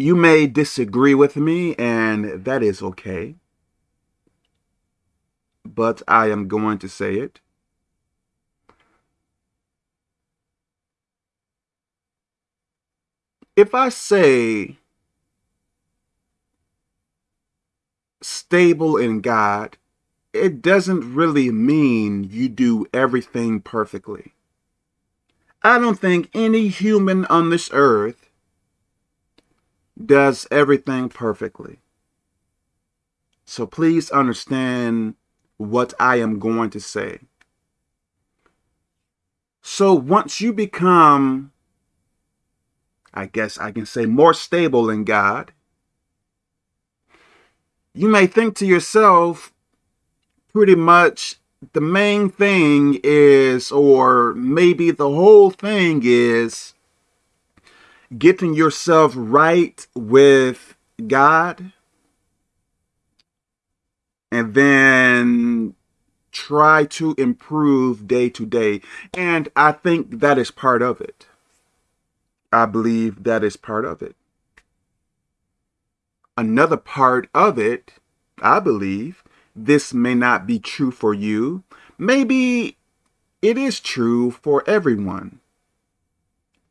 You may disagree with me, and that is okay. But I am going to say it. If I say stable in God, it doesn't really mean you do everything perfectly. I don't think any human on this earth does everything perfectly. So please understand what I am going to say. So once you become, I guess I can say, more stable in God, you may think to yourself, pretty much the main thing is, or maybe the whole thing is, getting yourself right with God and then try to improve day to day. And I think that is part of it. I believe that is part of it. Another part of it, I believe, this may not be true for you. Maybe it is true for everyone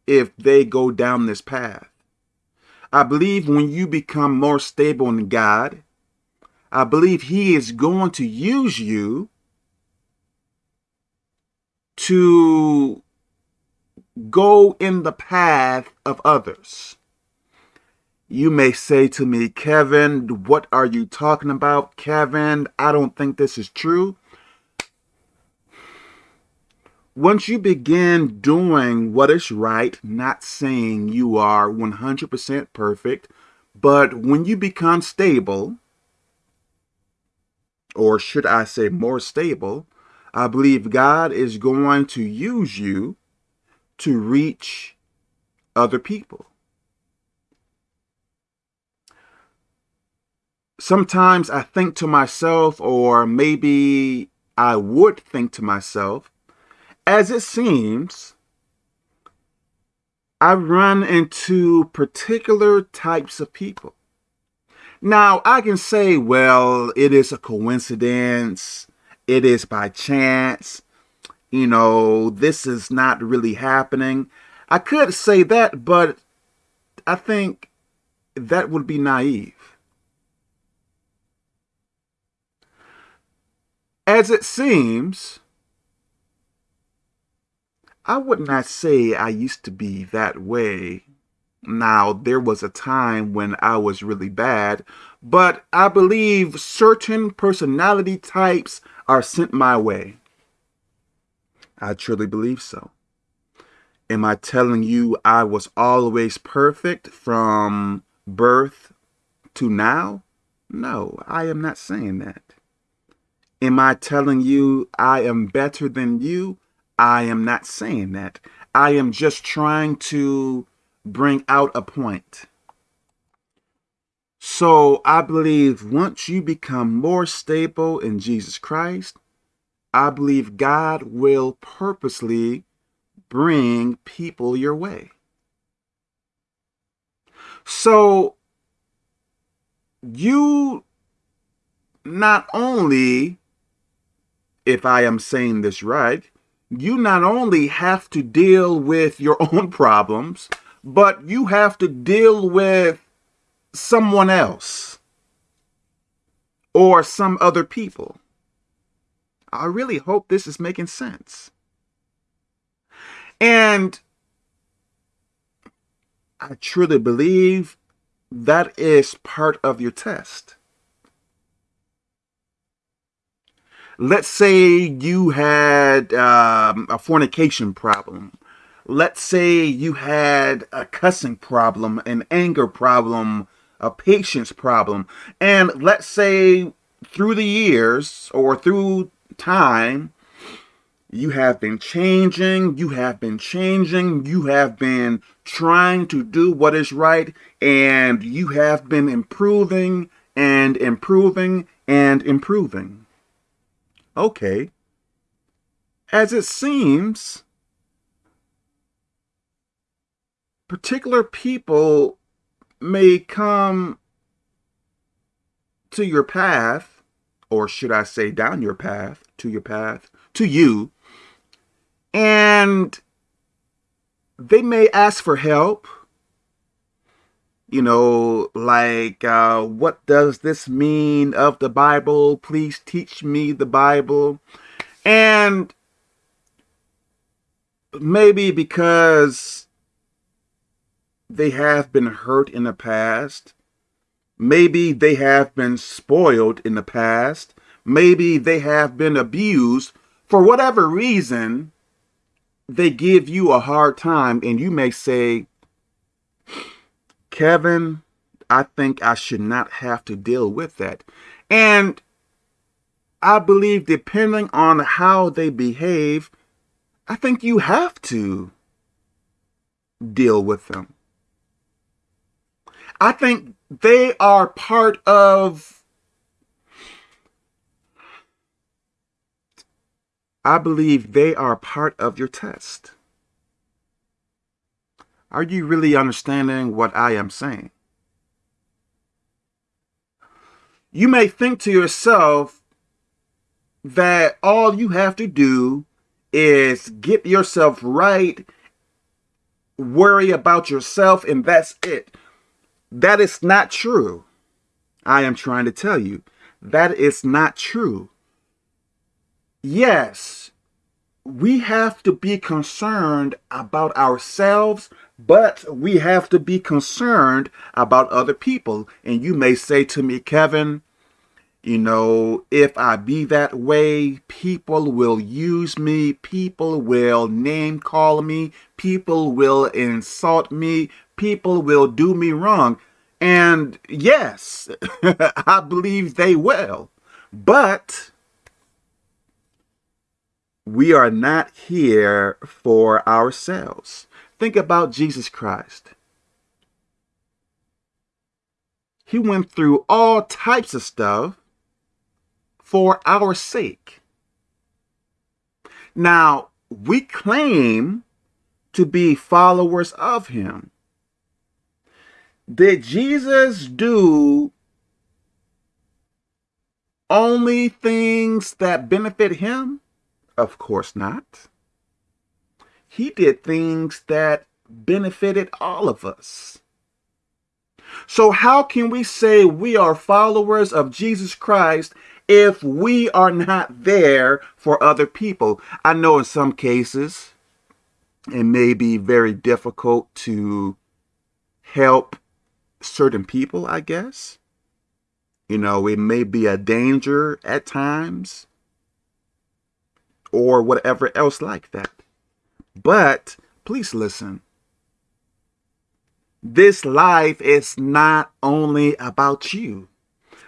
if they go down this path. I believe when you become more stable in God, I believe he is going to use you to go in the path of others. You may say to me, Kevin, what are you talking about? Kevin, I don't think this is true. Once you begin doing what is right, not saying you are 100% perfect, but when you become stable, or should I say more stable, I believe God is going to use you to reach other people. sometimes I think to myself, or maybe I would think to myself, as it seems, I run into particular types of people. Now, I can say, well, it is a coincidence. It is by chance. You know, this is not really happening. I could say that, but I think that would be naive. As it seems, I would not say I used to be that way. Now, there was a time when I was really bad, but I believe certain personality types are sent my way. I truly believe so. Am I telling you I was always perfect from birth to now? No, I am not saying that. Am I telling you I am better than you? I am not saying that. I am just trying to bring out a point. So I believe once you become more stable in Jesus Christ, I believe God will purposely bring people your way. So you not only if I am saying this right, you not only have to deal with your own problems, but you have to deal with someone else or some other people. I really hope this is making sense. And I truly believe that is part of your test. Let's say you had um, a fornication problem. Let's say you had a cussing problem, an anger problem, a patience problem. And let's say through the years or through time, you have been changing, you have been changing, you have been trying to do what is right, and you have been improving and improving and improving. Okay. As it seems, particular people may come to your path, or should I say down your path, to your path, to you, and they may ask for help. You know, like, uh, what does this mean of the Bible? Please teach me the Bible. And maybe because they have been hurt in the past, maybe they have been spoiled in the past, maybe they have been abused for whatever reason, they give you a hard time and you may say, Kevin, I think I should not have to deal with that. And I believe depending on how they behave, I think you have to deal with them. I think they are part of I believe they are part of your test. Are you really understanding what I am saying? You may think to yourself that all you have to do is get yourself right, worry about yourself, and that's it. That is not true. I am trying to tell you that is not true yes, we have to be concerned about ourselves, but we have to be concerned about other people. And you may say to me, Kevin, you know, if I be that way, people will use me, people will name call me, people will insult me, people will do me wrong. And yes, I believe they will. But we are not here for ourselves. Think about Jesus Christ. He went through all types of stuff for our sake. Now, we claim to be followers of him. Did Jesus do only things that benefit him? Of course not. He did things that benefited all of us. So how can we say we are followers of Jesus Christ if we are not there for other people? I know in some cases it may be very difficult to help certain people, I guess. You know, it may be a danger at times or whatever else like that. But please listen. This life is not only about you.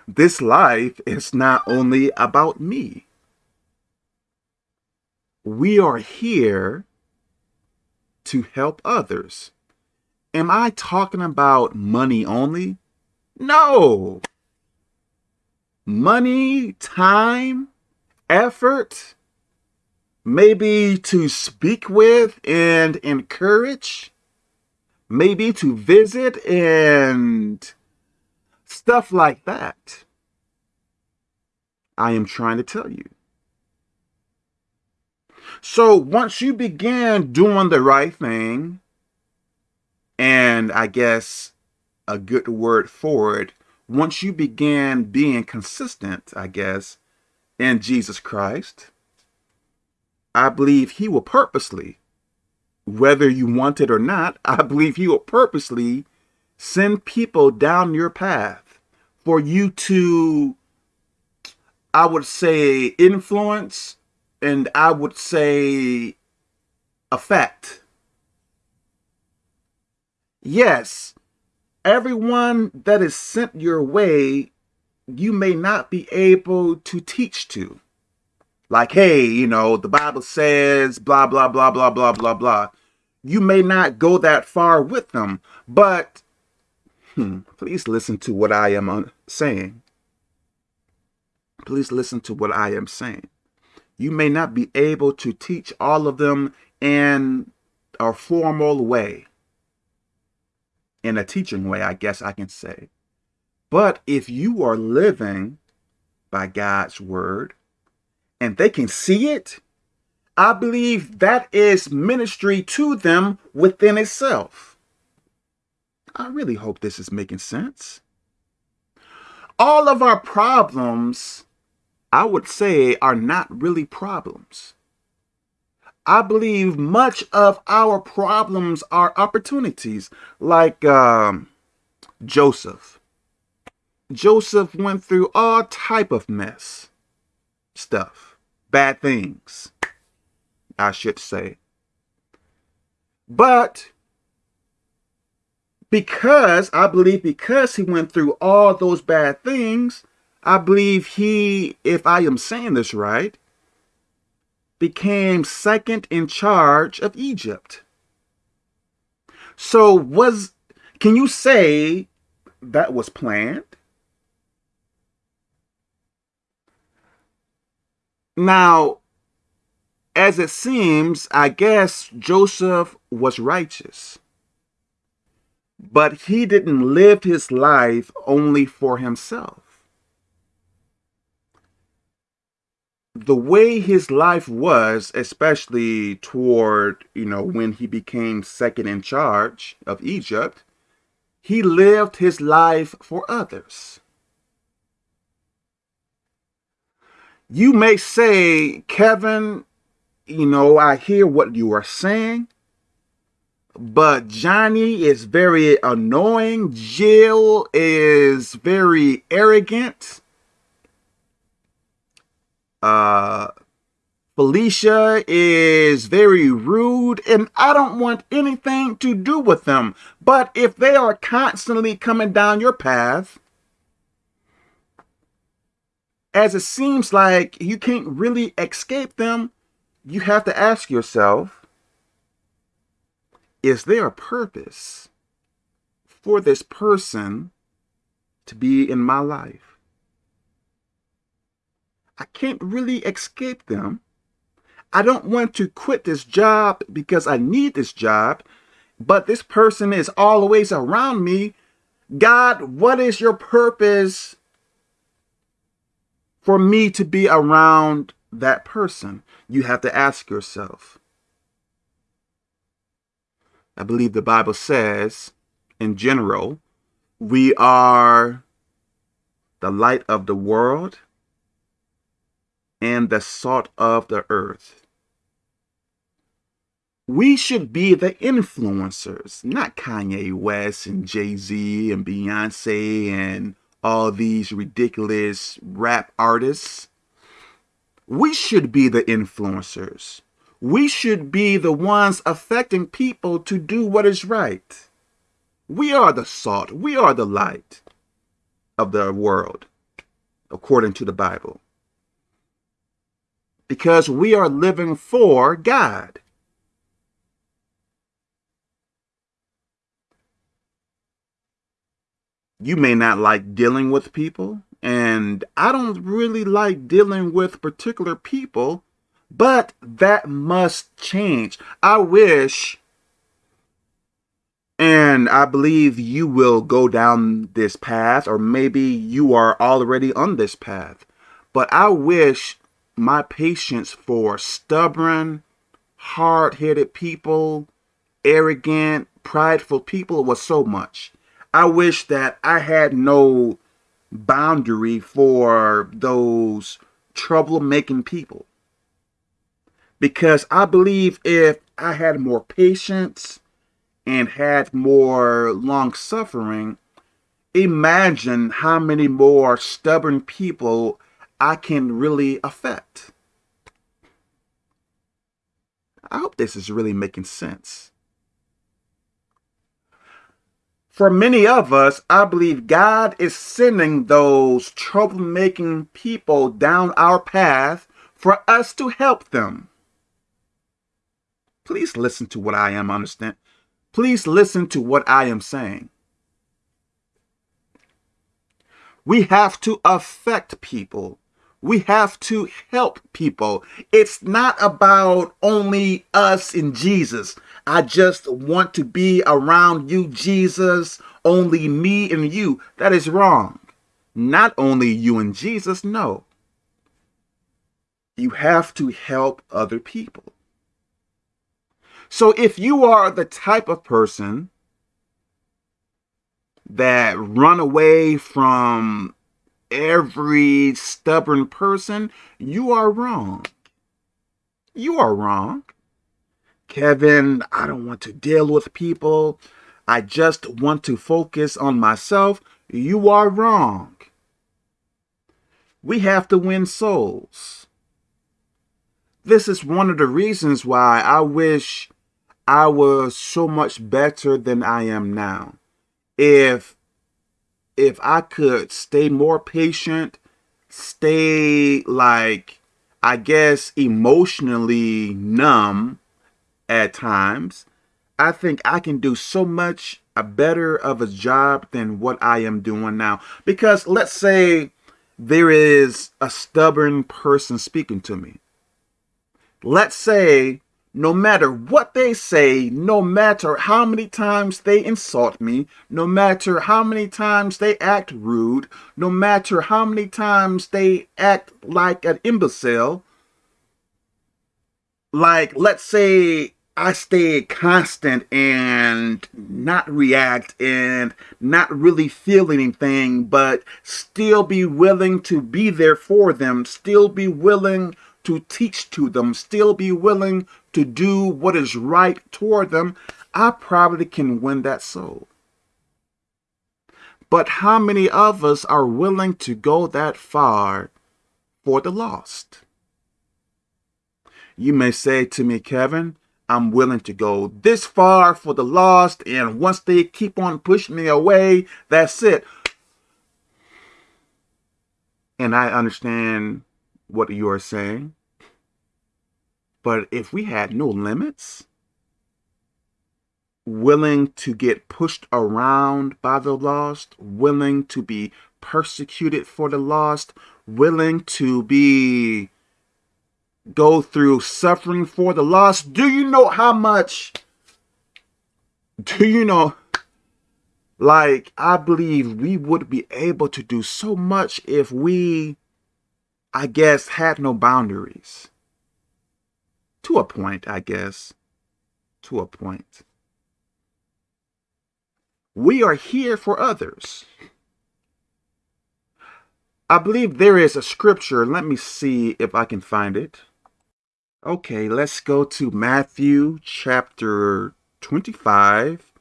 This life is not only about me. We are here to help others. Am I talking about money only? No. Money, time, effort, maybe to speak with and encourage, maybe to visit and stuff like that. I am trying to tell you. So once you begin doing the right thing, and I guess a good word for it, once you begin being consistent, I guess, in Jesus Christ, I believe he will purposely, whether you want it or not, I believe he will purposely send people down your path for you to, I would say, influence and I would say affect. Yes, everyone that is sent your way, you may not be able to teach to like, hey, you know, the Bible says blah, blah, blah, blah, blah, blah, blah. You may not go that far with them, but hmm, please listen to what I am saying. Please listen to what I am saying. You may not be able to teach all of them in a formal way. in a teaching way, I guess I can say. But if you are living by God's word and they can see it, I believe that is ministry to them within itself. I really hope this is making sense. All of our problems, I would say, are not really problems. I believe much of our problems are opportunities, like um, Joseph. Joseph went through all type of mess stuff, bad things, I should say. But because I believe because he went through all those bad things, I believe he, if I am saying this right, became second in charge of Egypt. So was, can you say that was planned? Now, as it seems, I guess Joseph was righteous. But he didn't live his life only for himself. the way his life was, especially toward, you know, when he became second in charge of Egypt, he lived his life for others. You may say, Kevin, you know, I hear what you are saying, but Johnny is very annoying. Jill is very arrogant uh, Felicia is very rude and I don't want anything to do with them. But if they are constantly coming down your path, as it seems like you can't really escape them, you have to ask yourself, is there a purpose for this person to be in my life? I can't really escape them. I don't want to quit this job because I need this job, but this person is always around me. God, what is your purpose for me to be around that person? You have to ask yourself. I believe the Bible says, in general, we are the light of the world and the salt of the earth. We should be the influencers, not Kanye West and Jay-Z and Beyonce and all these ridiculous rap artists. We should be the influencers. We should be the ones affecting people to do what is right. We are the salt. We are the light of the world, according to the Bible because we are living for God. You may not like dealing with people, and I don't really like dealing with particular people, but that must change. I wish, and I believe you will go down this path, or maybe you are already on this path, but I wish my patience for stubborn, hard-headed people, arrogant, prideful people was so much. I wish that I had no boundary for those troublemaking people. Because I believe if I had more patience and had more long suffering, imagine how many more stubborn people I can really affect. I hope this is really making sense. For many of us, I believe God is sending those troublemaking people down our path for us to help them. Please listen to what I am understand. Please listen to what I am saying. We have to affect people we have to help people. It's not about only us and Jesus. I just want to be around you, Jesus, only me and you. That is wrong. Not only you and Jesus, no. You have to help other people. So if you are the type of person that run away from every stubborn person, you are wrong. You are wrong. Kevin, I don't want to deal with people. I just want to focus on myself. You are wrong. We have to win souls. This is one of the reasons why I wish I was so much better than I am now. If if I could stay more patient, stay like I guess emotionally numb at times, I think I can do so much a better of a job than what I am doing now. Because let's say there is a stubborn person speaking to me. Let's say no matter what they say, no matter how many times they insult me, no matter how many times they act rude, no matter how many times they act like an imbecile, like let's say I stay constant and not react and not really feel anything, but still be willing to be there for them, still be willing to teach to them, still be willing to do what is right toward them, I probably can win that soul. But how many of us are willing to go that far for the lost? You may say to me, Kevin, I'm willing to go this far for the lost, and once they keep on pushing me away, that's it. And I understand what you are saying. But if we had no limits, willing to get pushed around by the lost, willing to be persecuted for the lost, willing to be go through suffering for the lost. Do you know how much? Do you know? Like, I believe we would be able to do so much if we, I guess, had no boundaries. To a point, I guess. To a point. We are here for others. I believe there is a scripture. Let me see if I can find it. Okay, let's go to Matthew chapter 25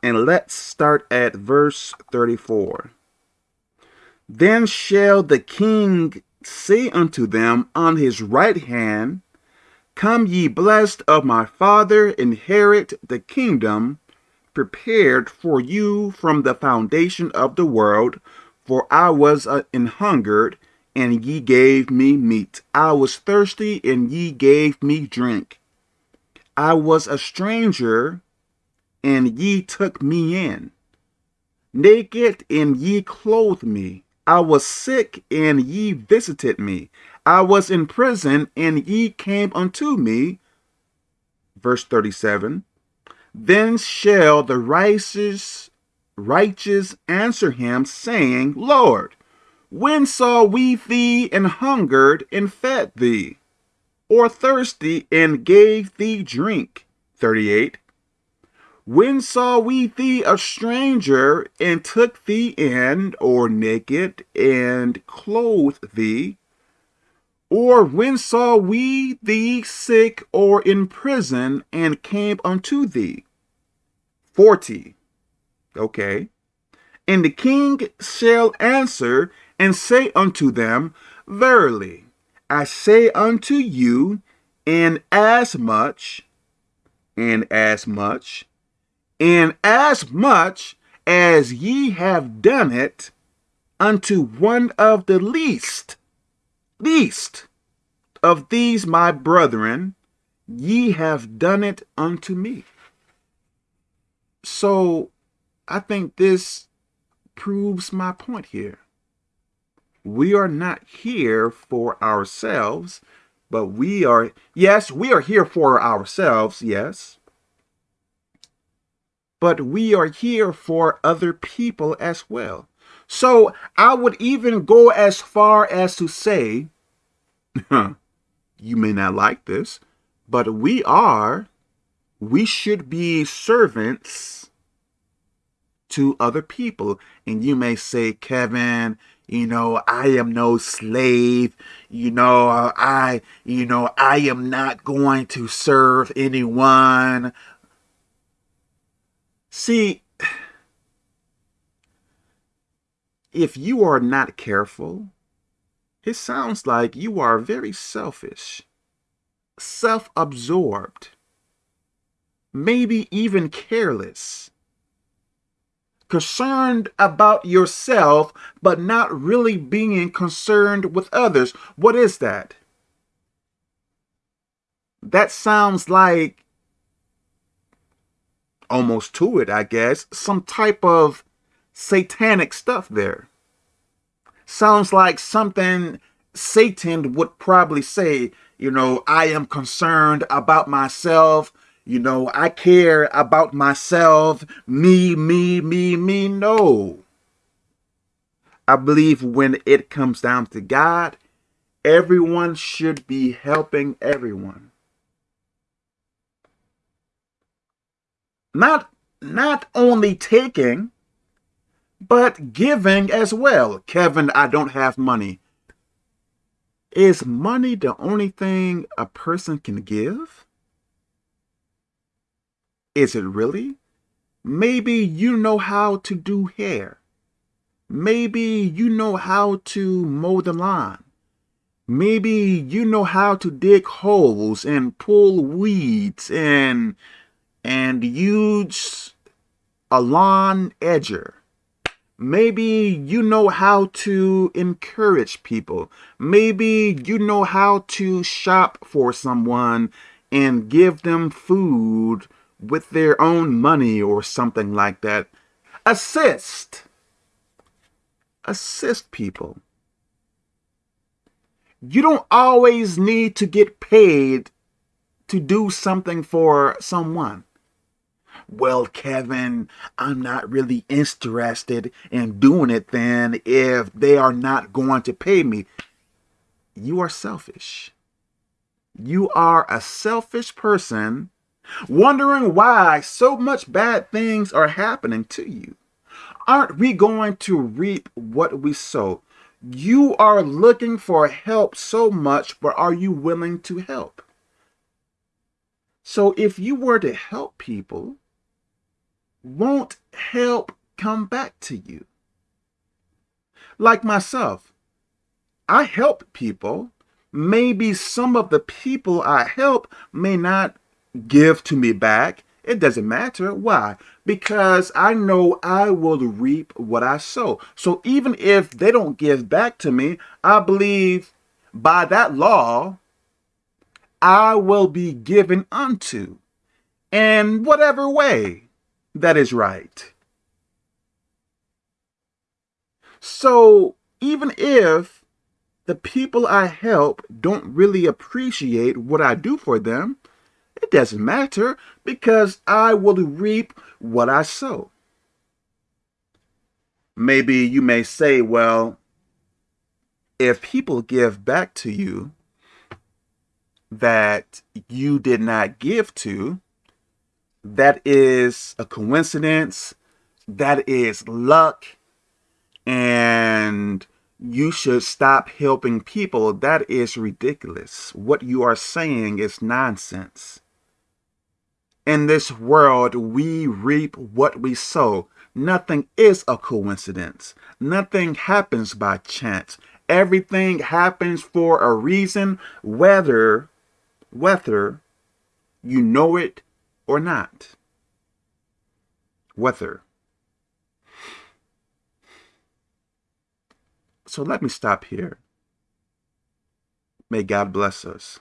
and let's start at verse 34. Then shall the king say unto them on his right hand, Come ye blessed of my Father, inherit the kingdom prepared for you from the foundation of the world. For I was an hungered, and ye gave me meat. I was thirsty, and ye gave me drink. I was a stranger, and ye took me in. Naked, and ye clothed me. I was sick, and ye visited me. I was in prison, and ye came unto me. Verse 37. Then shall the righteous, righteous answer him, saying, Lord, when saw we thee and hungered and fed thee, or thirsty and gave thee drink? 38. When saw we thee a stranger and took thee in, or naked and clothed thee? Or when saw we thee sick or in prison and came unto thee? 40. Okay. And the king shall answer and say unto them, Verily, I say unto you, in as much, in as much, in as much as ye have done it unto one of the least, least of these my brethren, ye have done it unto me. So I think this proves my point here. We are not here for ourselves, but we are, yes, we are here for ourselves, yes. but we are here for other people as well. So I would even go as far as to say, you may not like this, but we are, we should be servants to other people. And you may say, Kevin, you know, I am no slave. You know, I, you know, I am not going to serve anyone. See, if you are not careful, it sounds like you are very selfish, self-absorbed, maybe even careless, concerned about yourself, but not really being concerned with others. What is that? That sounds like almost to it, I guess, some type of satanic stuff there. Sounds like something Satan would probably say, you know, I am concerned about myself. You know, I care about myself. Me, me, me, me. No. I believe when it comes down to God, everyone should be helping everyone. Not, not only taking, but giving as well. Kevin, I don't have money. Is money the only thing a person can give? Is it really? Maybe you know how to do hair. Maybe you know how to mow the lawn. Maybe you know how to dig holes and pull weeds and and use a lawn edger. Maybe you know how to encourage people. Maybe you know how to shop for someone and give them food with their own money or something like that. Assist. Assist people. You don't always need to get paid to do something for someone well, Kevin, I'm not really interested in doing it then if they are not going to pay me. You are selfish. You are a selfish person wondering why so much bad things are happening to you. Aren't we going to reap what we sow? You are looking for help so much, but are you willing to help? So if you were to help people, won't help come back to you. Like myself, I help people. Maybe some of the people I help may not give to me back. It doesn't matter. Why? Because I know I will reap what I sow. So even if they don't give back to me, I believe by that law, I will be given unto in whatever way that is right. So even if the people I help don't really appreciate what I do for them, it doesn't matter because I will reap what I sow. Maybe you may say, well, if people give back to you that you did not give to, that is a coincidence. That is luck. And you should stop helping people. That is ridiculous. What you are saying is nonsense. In this world, we reap what we sow. Nothing is a coincidence. Nothing happens by chance. Everything happens for a reason, whether, whether you know it or not. Whether. So let me stop here. May God bless us.